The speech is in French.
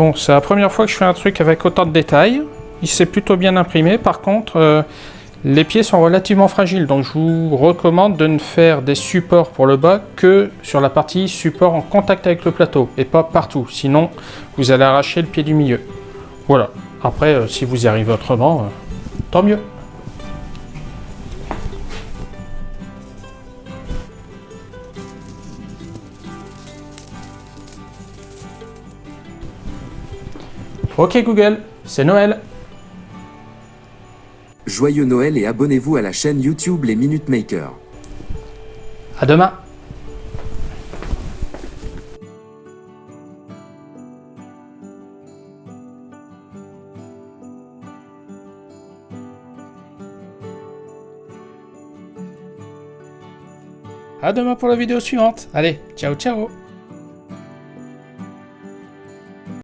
Bon, c'est la première fois que je fais un truc avec autant de détails. Il s'est plutôt bien imprimé. Par contre, euh, les pieds sont relativement fragiles. Donc je vous recommande de ne faire des supports pour le bas que sur la partie support en contact avec le plateau. Et pas partout. Sinon, vous allez arracher le pied du milieu. Voilà. Après, euh, si vous y arrivez autrement, euh, tant mieux. Ok Google, c'est Noël. Joyeux Noël et abonnez-vous à la chaîne YouTube Les Minute Makers. À demain. À demain pour la vidéo suivante. Allez, ciao ciao